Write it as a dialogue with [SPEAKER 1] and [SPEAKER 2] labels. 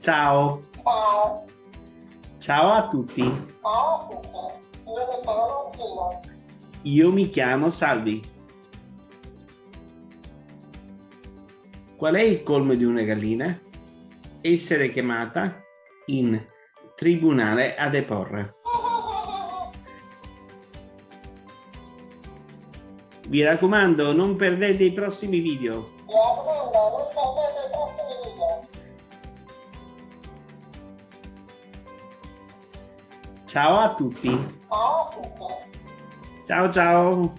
[SPEAKER 1] Ciao.
[SPEAKER 2] Ciao.
[SPEAKER 1] Ciao a tutti.
[SPEAKER 2] Ciao a tutti. Io mi chiamo Martina.
[SPEAKER 1] Io mi chiamo Salvi. Qual è il colmo di una gallina? Essere chiamata in tribunale a deporre.
[SPEAKER 2] Mi raccomando, non perdete i prossimi video.
[SPEAKER 1] Ciao a tutti.
[SPEAKER 2] Ciao a tutti.
[SPEAKER 1] Ciao ciao.